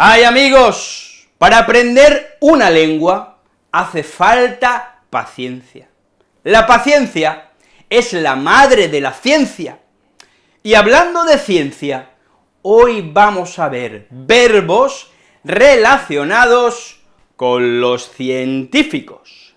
Ay amigos, para aprender una lengua hace falta paciencia. La paciencia es la madre de la ciencia. Y hablando de ciencia, hoy vamos a ver verbos relacionados con los científicos.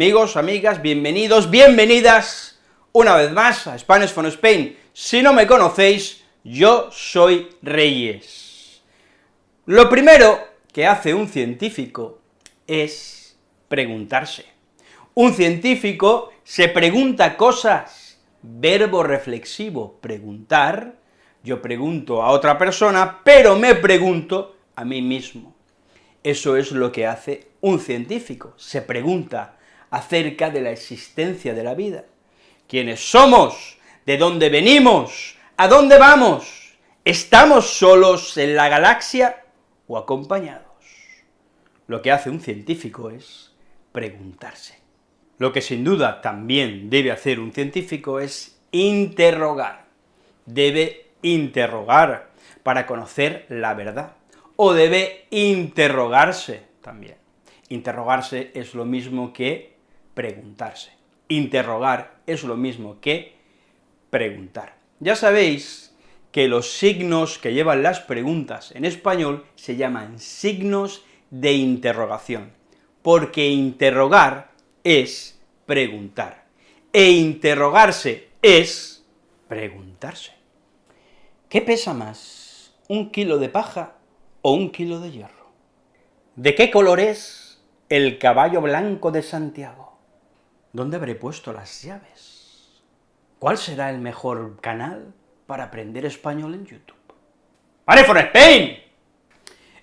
Amigos, amigas, bienvenidos, bienvenidas una vez más a Spanish from Spain. Si no me conocéis, yo soy Reyes. Lo primero que hace un científico es preguntarse. Un científico se pregunta cosas, verbo reflexivo, preguntar, yo pregunto a otra persona, pero me pregunto a mí mismo. Eso es lo que hace un científico, se pregunta acerca de la existencia de la vida. ¿Quiénes somos? ¿De dónde venimos? ¿A dónde vamos? ¿Estamos solos en la galaxia o acompañados? Lo que hace un científico es preguntarse. Lo que sin duda también debe hacer un científico es interrogar. Debe interrogar para conocer la verdad o debe interrogarse también. Interrogarse es lo mismo que preguntarse. Interrogar es lo mismo que preguntar. Ya sabéis que los signos que llevan las preguntas en español se llaman signos de interrogación, porque interrogar es preguntar, e interrogarse es preguntarse. ¿Qué pesa más, un kilo de paja o un kilo de hierro. ¿De qué color es el caballo blanco de Santiago? ¿Dónde habré puesto las llaves? ¿Cuál será el mejor canal para aprender español en YouTube? ¡Pare for Spain!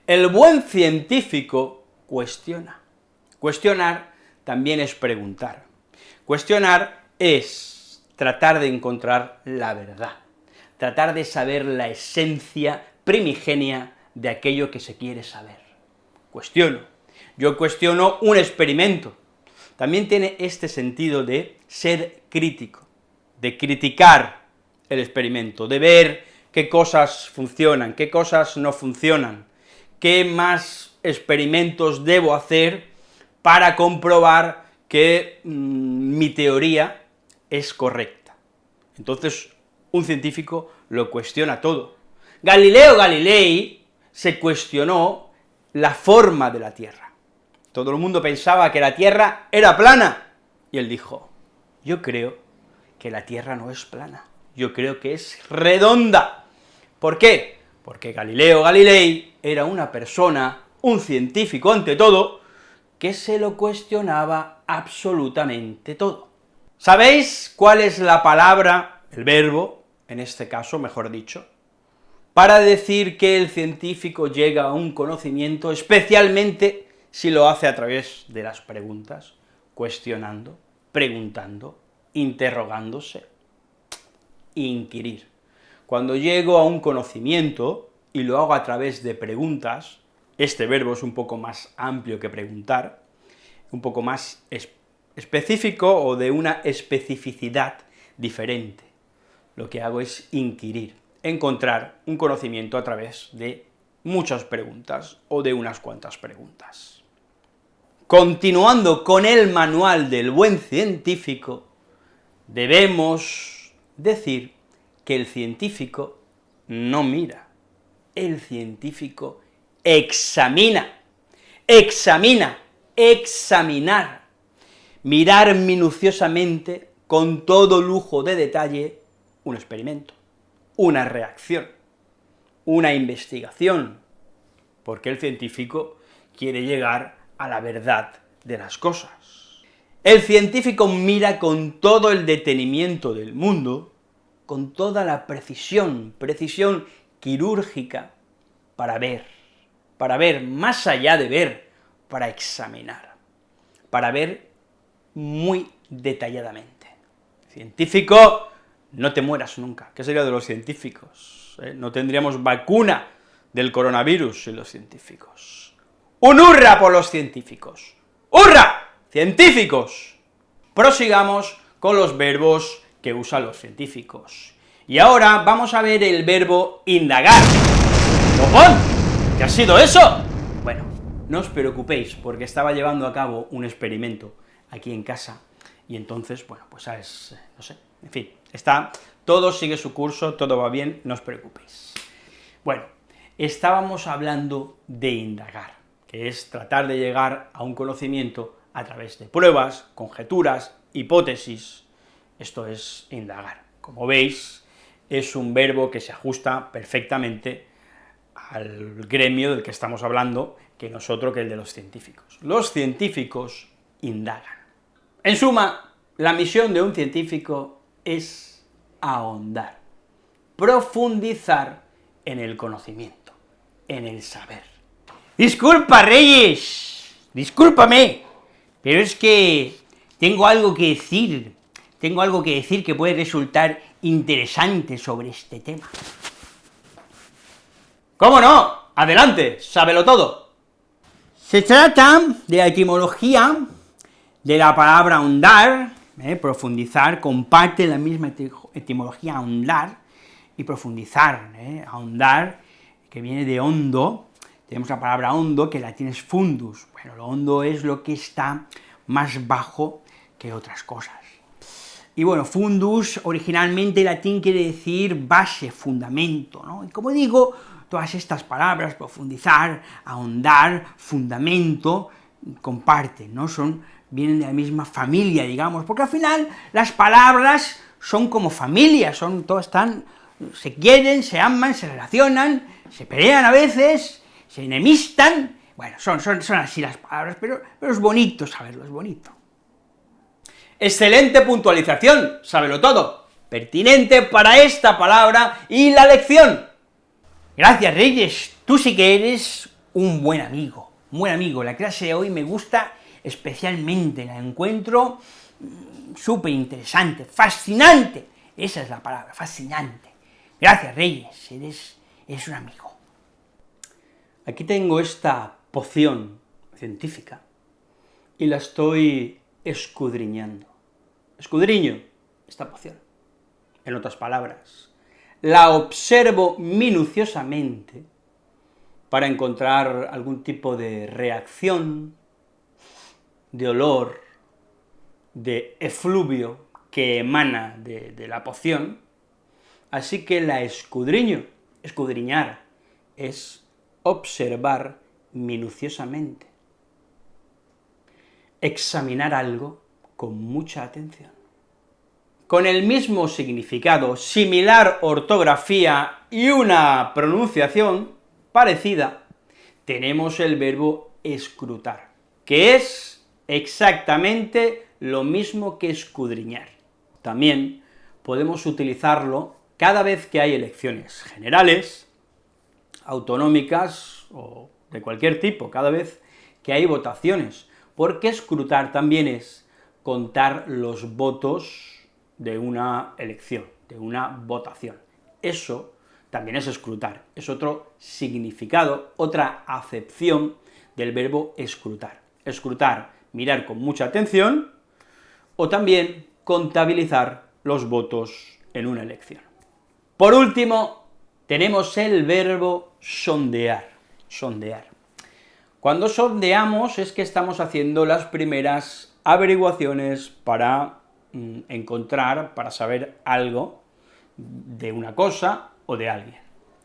El buen científico cuestiona. Cuestionar también es preguntar. Cuestionar es tratar de encontrar la verdad, tratar de saber la esencia primigenia de aquello que se quiere saber. Cuestiono. Yo cuestiono un experimento. También tiene este sentido de ser crítico, de criticar el experimento, de ver qué cosas funcionan, qué cosas no funcionan, qué más experimentos debo hacer para comprobar que mm, mi teoría es correcta. Entonces, un científico lo cuestiona todo. Galileo Galilei se cuestionó la forma de la Tierra. Todo el mundo pensaba que la Tierra era plana, y él dijo, yo creo que la Tierra no es plana, yo creo que es redonda. ¿Por qué? Porque Galileo Galilei era una persona, un científico ante todo, que se lo cuestionaba absolutamente todo. ¿Sabéis cuál es la palabra, el verbo, en este caso, mejor dicho, para decir que el científico llega a un conocimiento, especialmente si lo hace a través de las preguntas, cuestionando, preguntando, interrogándose, inquirir. Cuando llego a un conocimiento, y lo hago a través de preguntas, este verbo es un poco más amplio que preguntar, un poco más específico o de una especificidad diferente. Lo que hago es inquirir encontrar un conocimiento a través de muchas preguntas o de unas cuantas preguntas. Continuando con el manual del buen científico, debemos decir que el científico no mira, el científico examina, examina, examinar, mirar minuciosamente, con todo lujo de detalle, un experimento una reacción, una investigación, porque el científico quiere llegar a la verdad de las cosas. El científico mira con todo el detenimiento del mundo, con toda la precisión, precisión quirúrgica, para ver, para ver más allá de ver, para examinar, para ver muy detalladamente. científico no te mueras nunca. ¿Qué sería de los científicos? ¿Eh? No tendríamos vacuna del coronavirus sin los científicos. Un hurra por los científicos. ¡Hurra! ¡Científicos! Prosigamos con los verbos que usan los científicos. Y ahora vamos a ver el verbo indagar. ¡Copón! ¿Qué ha sido eso? Bueno, no os preocupéis, porque estaba llevando a cabo un experimento aquí en casa, y entonces, bueno, pues es, no sé, en fin, está, todo sigue su curso, todo va bien, no os preocupéis. Bueno, estábamos hablando de indagar, que es tratar de llegar a un conocimiento a través de pruebas, conjeturas, hipótesis, esto es indagar. Como veis, es un verbo que se ajusta perfectamente al gremio del que estamos hablando, que nosotros que el de los científicos. Los científicos indagan. En suma, la misión de un científico es ahondar, profundizar en el conocimiento, en el saber. Disculpa, Reyes, discúlpame, pero es que tengo algo que decir, tengo algo que decir que puede resultar interesante sobre este tema. ¿Cómo no? Adelante, sábelo todo. Se trata de la etimología de la palabra ahondar, eh, profundizar, comparte la misma etimología ahondar y profundizar, eh, ahondar, que viene de hondo, tenemos la palabra hondo, que la tienes fundus, bueno, lo hondo es lo que está más bajo que otras cosas. Y bueno, fundus originalmente latín quiere decir base, fundamento, ¿no? Y como digo, todas estas palabras, profundizar, ahondar, fundamento, comparten, ¿no? Son, vienen de la misma familia, digamos, porque al final las palabras son como familia, son, todas están, se quieren, se aman, se relacionan, se pelean a veces, se enemistan, bueno, son, son, son así las palabras, pero, pero es bonito saberlo, es bonito. Excelente puntualización, sábelo todo, pertinente para esta palabra y la lección. Gracias, Reyes, tú sí que eres un buen amigo, un buen amigo, la clase de hoy me gusta especialmente, la encuentro mm, súper interesante, fascinante, esa es la palabra, fascinante. Gracias, Reyes, eres, eres un amigo. Aquí tengo esta poción científica, y la estoy escudriñando. Escudriño esta poción. En otras palabras, la observo minuciosamente para encontrar algún tipo de reacción, de olor, de efluvio que emana de, la poción, así que la escudriño. Escudriñar es observar minuciosamente examinar algo con mucha atención. Con el mismo significado, similar ortografía y una pronunciación parecida, tenemos el verbo escrutar, que es exactamente lo mismo que escudriñar. También podemos utilizarlo cada vez que hay elecciones generales, autonómicas o de cualquier tipo, cada vez que hay votaciones, porque escrutar también es contar los votos de una elección, de una votación. Eso también es escrutar, es otro significado, otra acepción del verbo escrutar. Escrutar, mirar con mucha atención, o también contabilizar los votos en una elección. Por último, tenemos el verbo sondear, sondear. Cuando sondeamos es que estamos haciendo las primeras averiguaciones para mm, encontrar, para saber algo de una cosa o de alguien.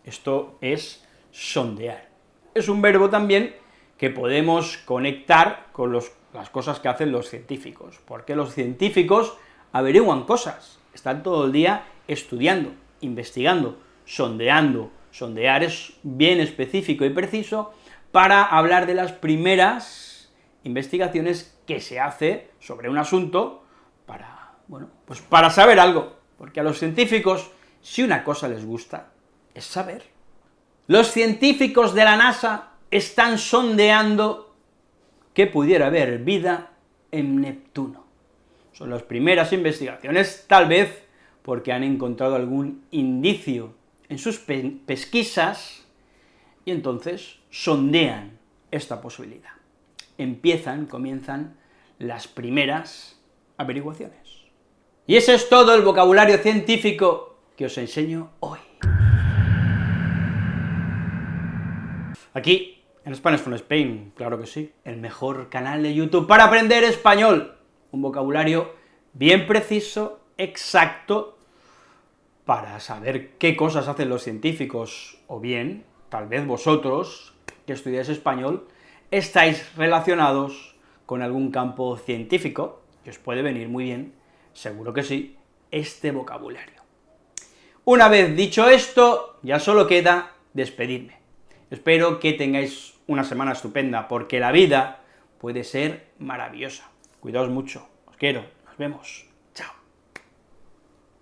Esto es sondear. Es un verbo también que podemos conectar con las cosas que hacen los científicos, porque los científicos averiguan cosas, están todo el día estudiando, investigando, sondeando. Sondear es bien específico y preciso, para hablar de las primeras investigaciones que se hace sobre un asunto para, bueno, pues para saber algo, porque a los científicos, si una cosa les gusta, es saber. Los científicos de la NASA están sondeando que pudiera haber vida en Neptuno. Son las primeras investigaciones, tal vez porque han encontrado algún indicio en sus pesquisas y entonces sondean esta posibilidad. Empiezan, comienzan las primeras averiguaciones. Y ese es todo el vocabulario científico que os enseño hoy. Aquí, en Spanish from Spain, claro que sí, el mejor canal de YouTube para aprender español. Un vocabulario bien preciso, exacto, para saber qué cosas hacen los científicos, o bien, tal vez vosotros, que estudiáis español, estáis relacionados con algún campo científico, que os puede venir muy bien, seguro que sí, este vocabulario. Una vez dicho esto, ya solo queda despedirme. Espero que tengáis una semana estupenda, porque la vida puede ser maravillosa. Cuidaos mucho, os quiero, nos vemos.